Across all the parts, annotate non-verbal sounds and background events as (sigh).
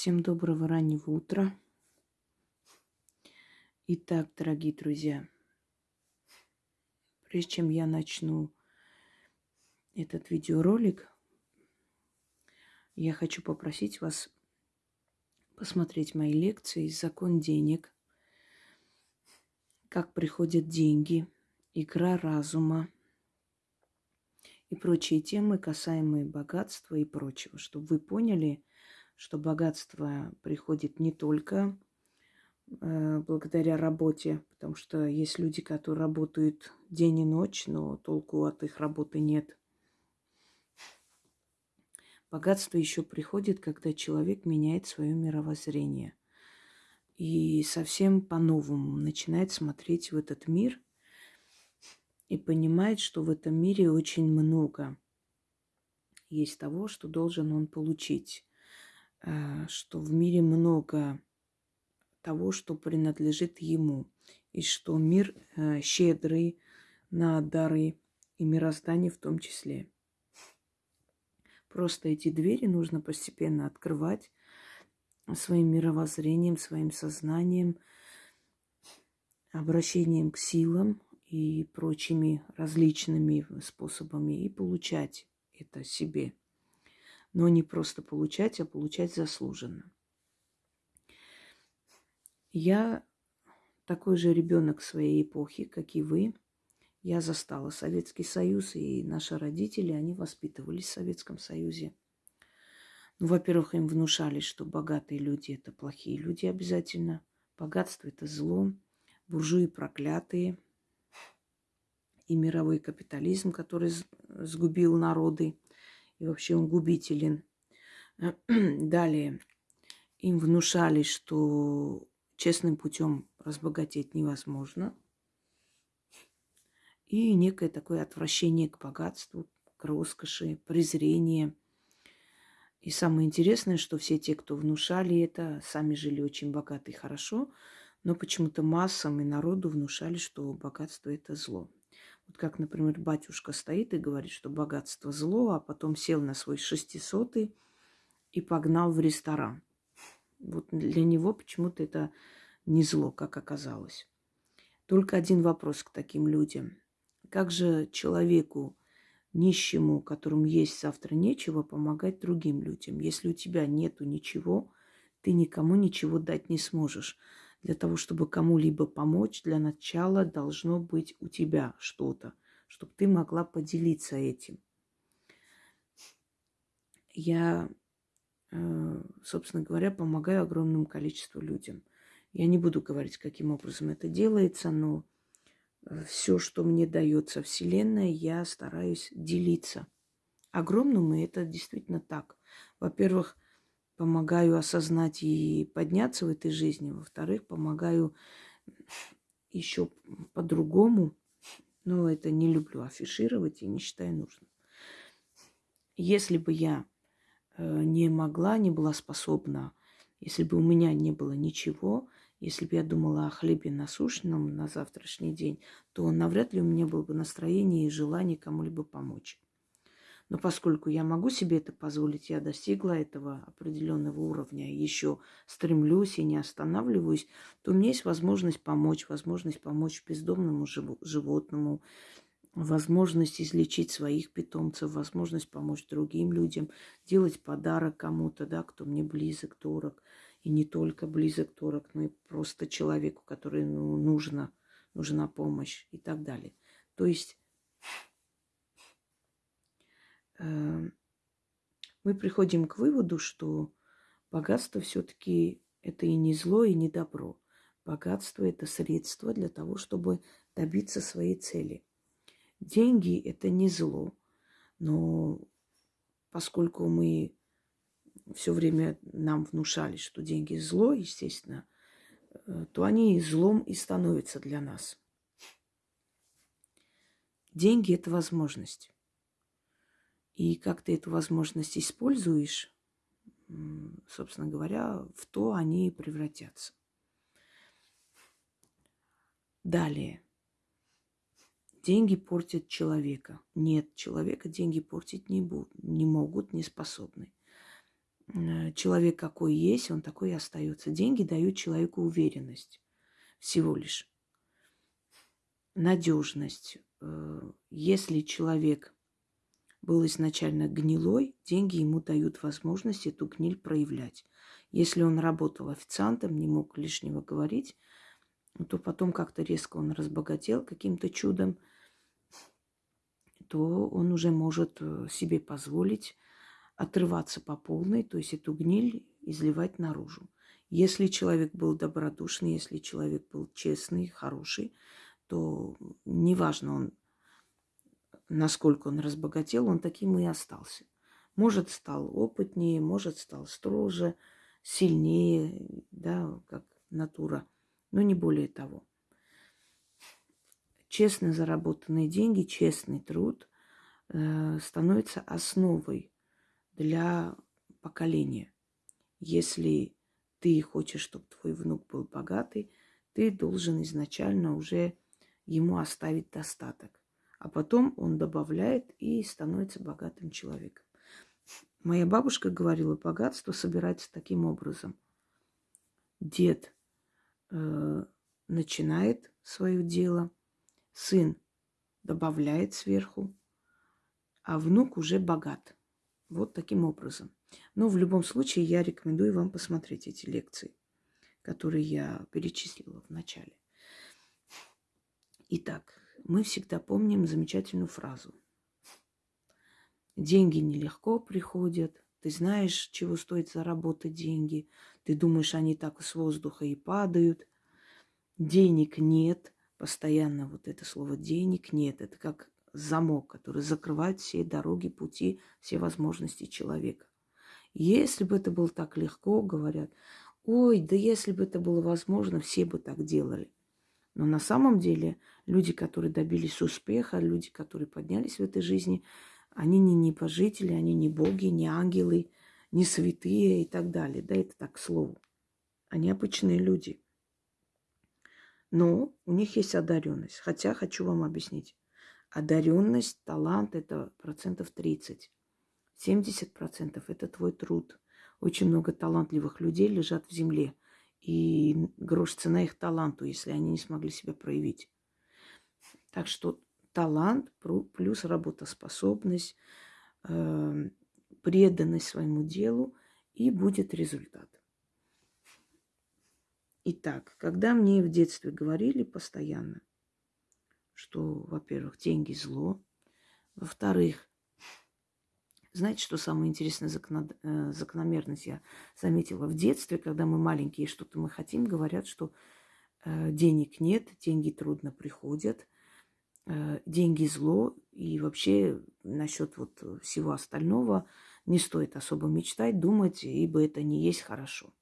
Всем доброго раннего утра. Итак, дорогие друзья, прежде чем я начну этот видеоролик, я хочу попросить вас посмотреть мои лекции «Закон денег», «Как приходят деньги», «Игра разума», и прочие темы, касаемые богатства и прочего, чтобы вы поняли, что богатство приходит не только э, благодаря работе, потому что есть люди, которые работают день и ночь, но толку от их работы нет. Богатство еще приходит, когда человек меняет свое мировоззрение и совсем по-новому начинает смотреть в этот мир и понимает, что в этом мире очень много есть того, что должен он получить. Э, что в мире много того, что принадлежит ему, и что мир э, щедрый на дары и мироздание в том числе. Просто эти двери нужно постепенно открывать своим мировоззрением, своим сознанием, обращением к силам и прочими различными способами и получать это себе – но не просто получать, а получать заслуженно. Я такой же ребенок своей эпохи, как и вы. Я застала Советский Союз, и наши родители, они воспитывались в Советском Союзе. Ну, во-первых, им внушали, что богатые люди – это плохие люди обязательно. Богатство – это зло. Буржуи проклятые. И мировой капитализм, который сгубил народы и вообще он губителен. (clears throat) Далее им внушали, что честным путем разбогатеть невозможно. И некое такое отвращение к богатству, к роскоши, презрение. И самое интересное, что все те, кто внушали это, сами жили очень богато и хорошо, но почему-то массам и народу внушали, что богатство – это зло. Вот как, например, батюшка стоит и говорит, что богатство зло, а потом сел на свой шестисотый и погнал в ресторан. Вот для него почему-то это не зло, как оказалось. Только один вопрос к таким людям. Как же человеку, нищему, которому есть завтра нечего, помогать другим людям? Если у тебя нету ничего, ты никому ничего дать не сможешь для того, чтобы кому-либо помочь, для начала должно быть у тебя что-то, чтобы ты могла поделиться этим. Я, э, собственно говоря, помогаю огромному количеству людям. Я не буду говорить, каким образом это делается, но э, все, что мне дается Вселенная, я стараюсь делиться. Огромному это действительно так. Во-первых, помогаю осознать и подняться в этой жизни. Во-вторых, помогаю еще по-другому. Но это не люблю афишировать и не считаю нужным. Если бы я э, не могла, не была способна, если бы у меня не было ничего, если бы я думала о хлебе насущном на завтрашний день, то навряд ли у меня было бы настроение и желание кому-либо помочь. Но поскольку я могу себе это позволить, я достигла этого определенного уровня, еще стремлюсь и не останавливаюсь, то у меня есть возможность помочь, возможность помочь бездомному животному, возможность излечить своих питомцев, возможность помочь другим людям, делать подарок кому-то, да, кто мне близок, дорог. И не только близок, дорог, но и просто человеку, который ну, нужно, нужна помощь и так далее. То есть мы приходим к выводу, что богатство все-таки это и не зло, и не добро. Богатство – это средство для того, чтобы добиться своей цели. Деньги – это не зло, но поскольку мы все время нам внушали, что деньги зло, естественно, э, то они злом и становятся для нас. Деньги – это возможность. И как ты эту возможность используешь, собственно говоря, в то они и превратятся. Далее. Деньги портят человека. Нет, человека деньги портить не, будут, не могут, не способны. э, человек какой есть, он такой и остается. Деньги дают человеку уверенность всего лишь. Надежность. Э, если человек был изначально гнилой, деньги ему дают возможность эту гниль проявлять. Если он работал официантом, не мог лишнего говорить, то потом как-то резко он разбогател каким-то чудом, то он уже может э, себе позволить отрываться по полной, то есть эту гниль изливать наружу. Если человек был добродушный, если человек был честный, хороший, то неважно он, насколько он разбогател, он таким и остался. Может, стал опытнее, может, стал строже, сильнее, да, как натура, но не более того. Честно заработанные деньги, честный труд э, становится основой для поколения. Если ты хочешь, чтобы твой внук был богатый, ты должен изначально уже ему оставить достаток. А потом он добавляет и становится богатым человеком. Моя бабушка говорила, богатство собирается таким образом. Дед э, начинает свое дело, сын добавляет сверху, а внук уже богат. Вот таким образом. Но в любом случае я рекомендую вам посмотреть эти лекции, которые я перечислила в начале. Итак, мы всегда помним замечательную фразу. Деньги нелегко приходят. Ты знаешь, чего стоит заработать деньги. Ты думаешь, они так с воздуха и падают. Денег нет. Постоянно вот это слово денег нет. Это как замок, который закрывает все дороги, пути, все возможности человека. Если бы это было так легко, говорят, ой, да если бы это было возможно, все бы так делали. Но на самом деле люди, которые добились успеха, люди, которые поднялись в этой жизни, они не небожители, они не боги, не ангелы, не святые и так далее. Да, это так к слову. Они обычные люди. Но у них есть одаренность. Хотя хочу вам объяснить. Одаренность, талант – это процентов 30. 70% – это твой труд. Очень много талантливых людей лежат в земле. И грош цена их таланту, если они не смогли себя проявить. Так что талант плюс работоспособность, э, преданность своему делу, и будет результат. Итак, когда мне в детстве говорили постоянно, что, во-первых, деньги зло, во-вторых, знаете, что самое интересное э, закономерность я заметила? В детстве, когда мы маленькие, что-то мы хотим, говорят, что э, денег нет, деньги трудно приходят, э, деньги зло, и вообще насчет вот всего остального не стоит особо мечтать, думать, ибо это не есть хорошо.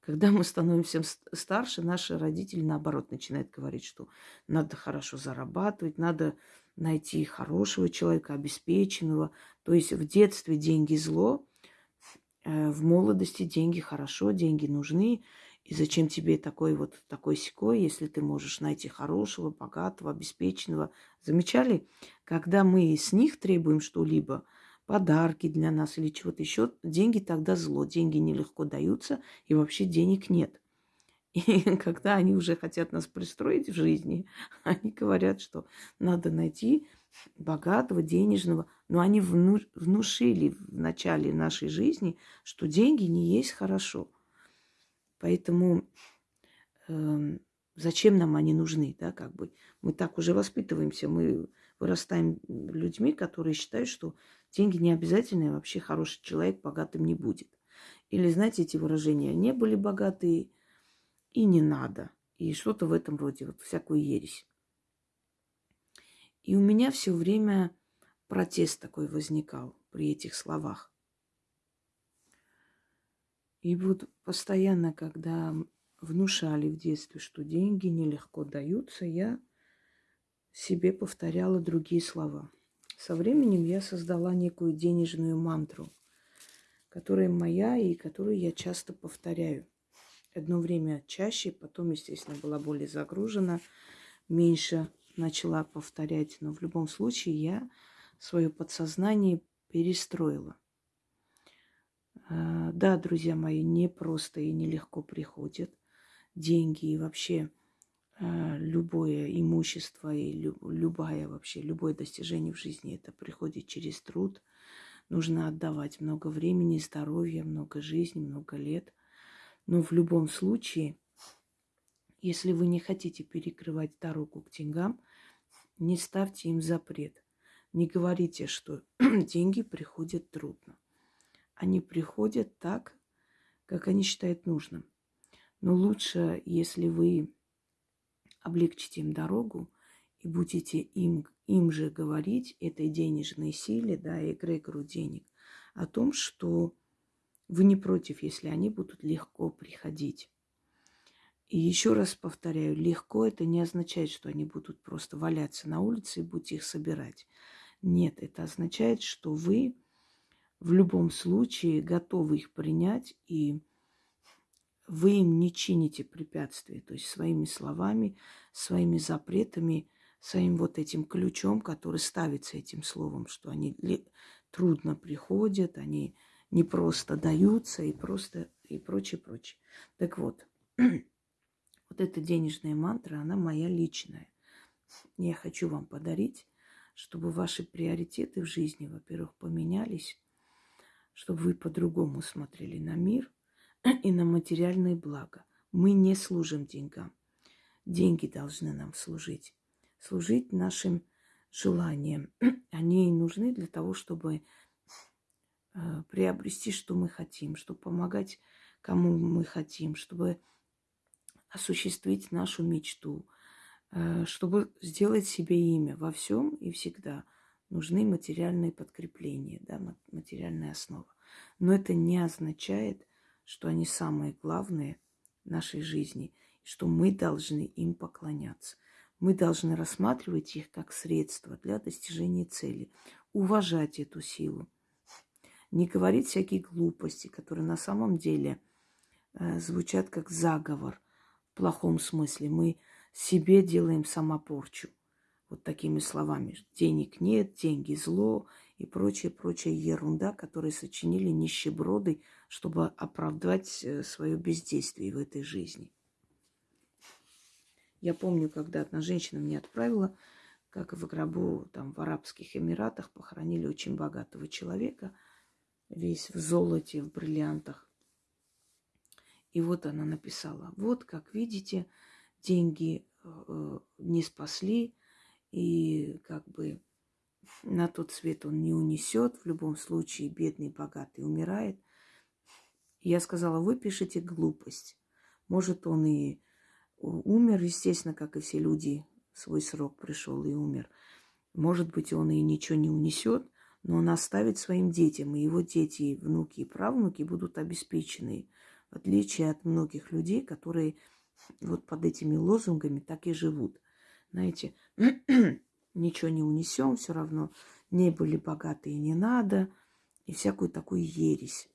Когда мы становимся старше, наши родители, наоборот, начинают говорить, что надо хорошо зарабатывать, надо найти хорошего человека, обеспеченного. То есть в детстве деньги зло, э, в молодости деньги хорошо, деньги нужны. И зачем тебе такой вот такой секой, если ты можешь найти хорошего, богатого, обеспеченного? Замечали? Когда мы с них требуем что-либо, подарки для нас или чего-то еще, деньги тогда зло. Деньги нелегко даются, и вообще денег нет. И (laughs) когда они уже хотят нас пристроить в жизни, (laughs) они говорят, что надо найти богатого, денежного. Но они вну, внушили в начале нашей жизни, что деньги не есть хорошо. Поэтому э, зачем нам они нужны, да, как бы. Мы так уже воспитываемся, мы вырастаем людьми, которые считают, что деньги не обязательны, вообще хороший человек богатым не будет. Или, знаете, эти выражения, не были богатые и не надо. И что-то в этом роде, вот всякую ересь. И у меня все время протест такой возникал при этих словах. И вот постоянно, когда внушали в детстве, что деньги нелегко даются, я себе повторяла другие слова. Со временем я создала некую денежную мантру, которая моя и которую я часто повторяю. Одно время чаще, потом, естественно, была более загружена, меньше начала повторять. Но в любом случае я свое подсознание перестроила. А, да, друзья мои, не просто и нелегко приходят деньги и вообще а, любое имущество и любая вообще, любое достижение в жизни, это приходит через труд. Нужно отдавать много времени, здоровья, много жизни, много лет. Но в любом случае, если вы не хотите перекрывать дорогу к деньгам, не ставьте им запрет. Не говорите, что (clears throat) деньги приходят трудно. Они приходят так, как они считают нужным. Но лучше, если вы облегчите им дорогу и будете им, им же говорить, этой денежной силе, да, эгрегору денег, о том, что вы не против, если они будут легко приходить. И еще раз повторяю, легко это не означает, что они будут просто валяться на улице и будете их собирать. Нет, это означает, что вы в любом случае готовы их принять и вы им не чините препятствия, то есть своими словами, своими запретами, своим вот этим ключом, который ставится этим словом, что они трудно приходят, они не просто даются и просто и прочее, прочее. Так вот, (clears throat) вот эта денежная мантра, она моя личная. Я хочу вам подарить, чтобы ваши приоритеты в жизни, во-первых, поменялись, чтобы вы по-другому смотрели на мир – и на материальные блага. Мы не служим деньгам. Деньги должны нам служить. Служить нашим желаниям. (clears throat) Они нужны для того, чтобы э, приобрести, что мы хотим, чтобы помогать, кому мы хотим, чтобы осуществить нашу мечту, чтобы сделать себе имя во всем и всегда нужны материальные подкрепления, да, материальная основа. Но это не означает, что они самые главные в нашей жизни, что мы должны им поклоняться. Мы должны рассматривать их как средство для достижения цели, уважать эту силу, не говорить всякие глупости, которые на самом деле э, звучат как заговор в плохом смысле. Мы себе делаем самопорчу вот такими словами. Денег нет, деньги зло и прочая, прочая ерунда, которые сочинили нищеброды, чтобы оправдать э, свое бездействие в этой жизни. Я помню, когда одна женщина мне отправила, как в гробу там в Арабских Эмиратах похоронили очень богатого человека, весь в золоте, в бриллиантах. И вот она написала, вот, как видите, деньги э, не спасли, и как бы на тот свет он не унесет. В любом случае, бедный, богатый умирает. я сказала, вы пишете глупость. Может, он и умер, естественно, как и все люди, свой срок пришел и умер. Может быть, он и ничего не унесет, но он оставит своим детям, и его дети, внуки и правнуки будут обеспечены, в отличие от многих людей, которые вот под этими лозунгами так и живут. Знаете, (clears throat) ничего не унесем, все равно не были богатые не надо, и всякую такую ересь,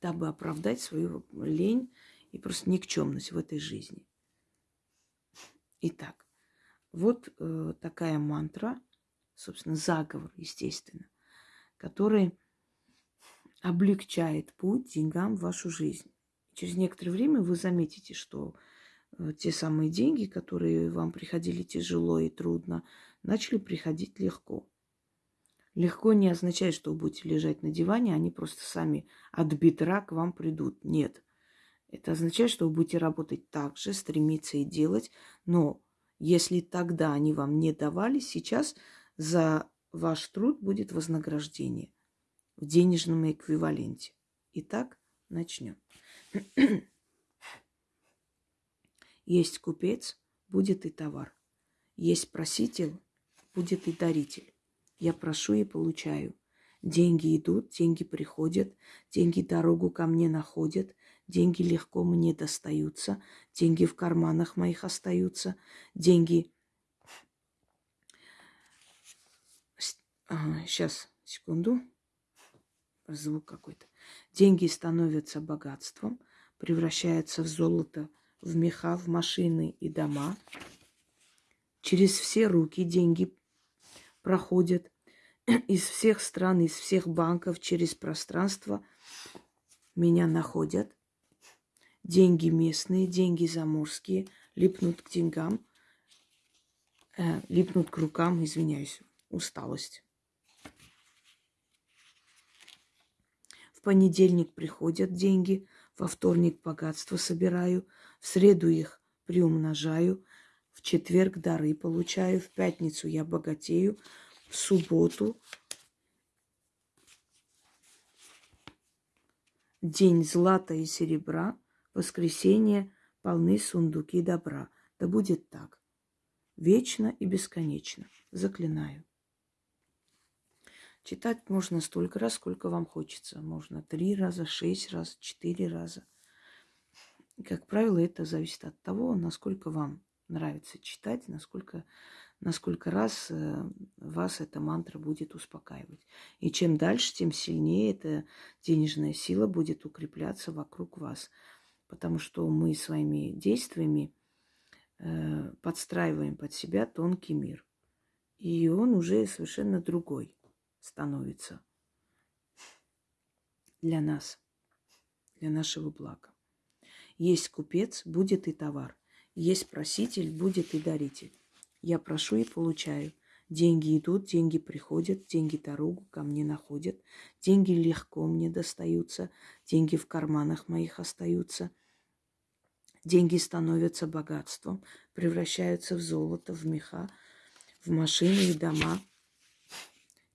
дабы оправдать свою лень и просто никчемность в этой жизни. Итак, вот э, такая мантра, собственно, заговор, естественно, который облегчает путь деньгам в вашу жизнь. Через некоторое время вы заметите, что Э, те самые деньги, которые вам приходили тяжело и трудно, начали приходить легко. Легко не означает, что вы будете лежать на диване, они просто сами от бедра к вам придут. Нет. Это означает, что вы будете работать так же, стремиться и делать, но если тогда они вам не давали, сейчас за ваш труд будет вознаграждение в денежном эквиваленте. Итак, начнем. Есть купец, будет и товар. Есть проситель, будет и даритель. Я прошу и получаю. Деньги идут, деньги приходят, деньги дорогу ко мне находят, деньги легко мне достаются, деньги в карманах моих остаются, деньги... А, сейчас, секунду. Звук какой-то. Деньги становятся богатством, превращаются в золото, в меха, в машины и дома. Через все руки деньги проходят из всех стран, из всех банков, через пространство – меня находят. Деньги местные, деньги заморские липнут к деньгам, э, липнут к рукам, извиняюсь, усталость. В понедельник приходят деньги, во вторник богатство собираю, в среду их приумножаю, в четверг дары получаю, в пятницу я богатею, в субботу день злата и серебра, воскресенье полны сундуки добра. Да будет так, вечно и бесконечно, заклинаю. Читать можно столько раз, сколько вам хочется. Можно три раза, шесть раз, четыре раза. как правило, это зависит от того, насколько вам нравится читать, насколько, насколько раз э, вас эта мантра будет успокаивать. И чем дальше, тем сильнее эта денежная сила будет укрепляться вокруг вас. Потому что мы своими действиями э, подстраиваем под себя тонкий мир. И он уже совершенно другой становится для нас, для нашего блага. Есть купец, будет и товар. Есть проситель, будет и даритель. Я прошу и получаю. Деньги идут, деньги приходят, деньги дорогу ко мне находят. Деньги легко мне достаются, деньги в карманах моих остаются. Деньги становятся богатством, превращаются в золото, в меха, в машины и дома –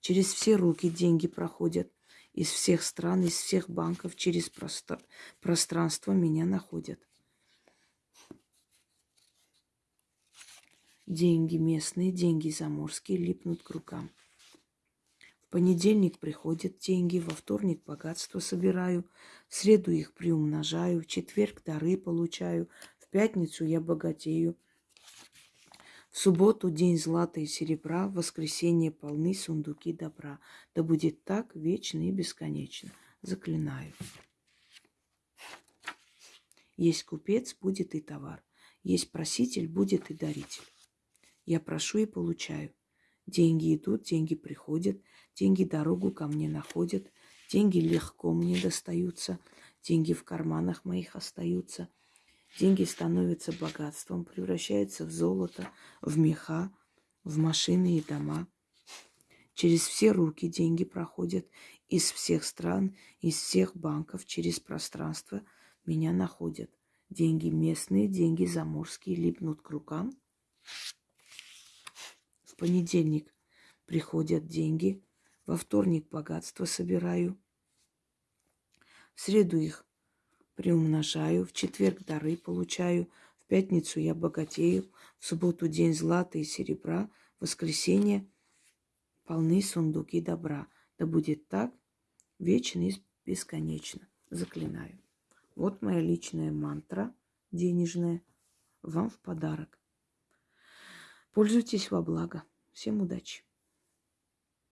Через все руки деньги проходят. Из всех стран, из всех банков, через пространство меня находят. Деньги местные, деньги заморские липнут к рукам. В понедельник приходят деньги, во вторник богатство собираю, в среду их приумножаю, в четверг дары получаю, в пятницу я богатею, в субботу день злата и серебра, в воскресенье полны сундуки добра. Да будет так вечно и бесконечно. Заклинаю. Есть купец, будет и товар. Есть проситель, будет и даритель. Я прошу и получаю. Деньги идут, деньги приходят, деньги дорогу ко мне находят, деньги легко мне достаются, деньги в карманах моих остаются – Деньги становятся богатством, превращаются в золото, в меха, в машины и дома. Через все руки деньги проходят из всех стран, из всех банков, через пространство меня находят. Деньги местные, деньги заморские липнут к рукам. В понедельник приходят деньги, во вторник богатство собираю, в среду их приумножаю, в четверг дары получаю, в пятницу я богатею, в субботу день злата и серебра, в воскресенье полны сундуки добра. Да будет так вечно и бесконечно. Заклинаю. Вот моя личная мантра денежная вам в подарок. Пользуйтесь во благо. Всем удачи!